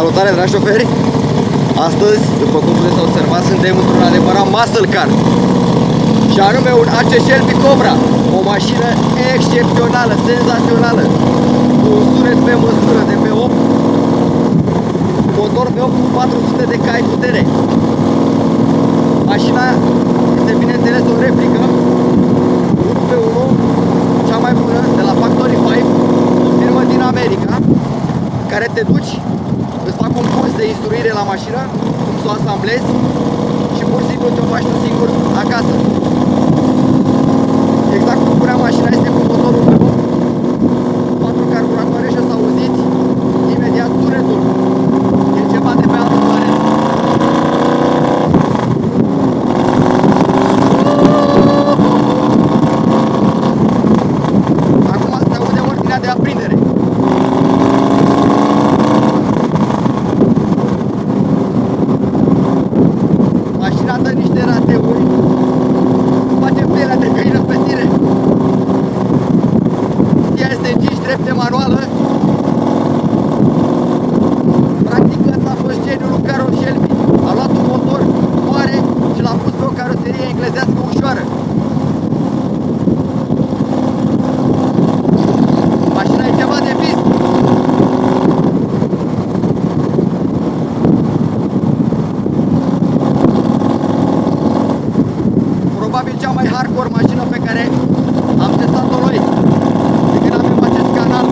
Salutare, dragi șoferi! Astăzi, după cum puteți observa, suntem într-un adevărat muscle car și anume un AC Shelby Cobra, o mașină excepțională, senzațională, cu un sunet pe măsură de pe 8, motor pe 8 cu 400 de cai putere. Mașina este bineînțeles o replică 1 pe 1, cea mai bună, de la Factory 5, o firmă din America, care te duci îți fac un curs de instruire la mașină, cum să o asamblezi și pur și simplu te-o faci tu singur acasă. Exact cum spunea mașina este cu motorul pe patru carburatoare și o să auziți imediat sunetul. E ceva de pe altă planetă. Acum se aude ordinea de aprindere. Mașina dă niște rateuri Face pielea de găină pe tine. Ea este în 5 trepte manuală Practic ăsta a fost geniul lui Carol Shelby A luat un motor mare și l-a pus pe o caroserie englezească ușoară Mașina e ceva de vis probabil cea mai hardcore mașină pe care am testat-o noi de când avem acest canal.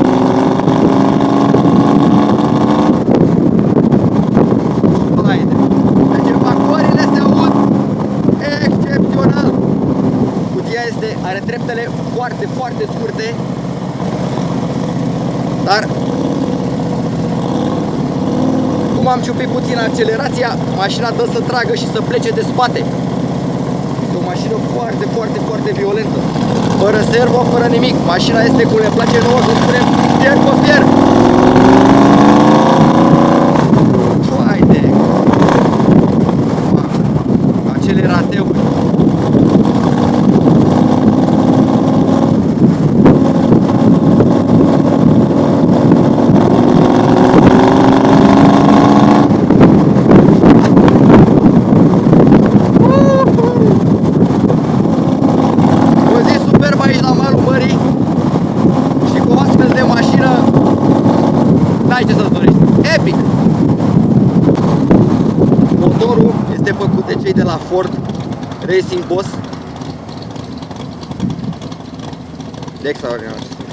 Haide. Deci evacuările se aud excepțional. Cutia este, are treptele foarte, foarte scurte, dar cum am ciupit puțin accelerația, mașina dă să tragă și să plece de spate o mașină foarte, foarte, foarte violentă. Fără servo, fără nimic. Mașina este cum ne place nouă să spunem fier pe fier. Haide! Acele rateuri. O zi superbă aici la malul mării și cu o astfel de mașină n-ai ce să-ți dorești. Epic! Motorul este făcut de cei de la Ford Racing Boss. De extraordinar ce spune.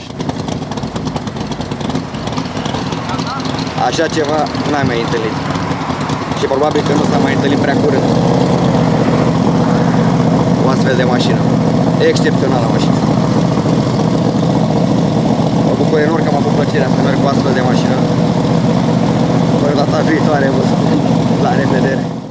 Așa ceva n-ai mai întâlnit. Și probabil că nu s-a mai întâlnit prea curând o astfel de mașină. Excepțională mașină. Mă bucur enorm că am avut plăcerea să merg cu astfel de mașină. Până data viitoare vă spun la revedere.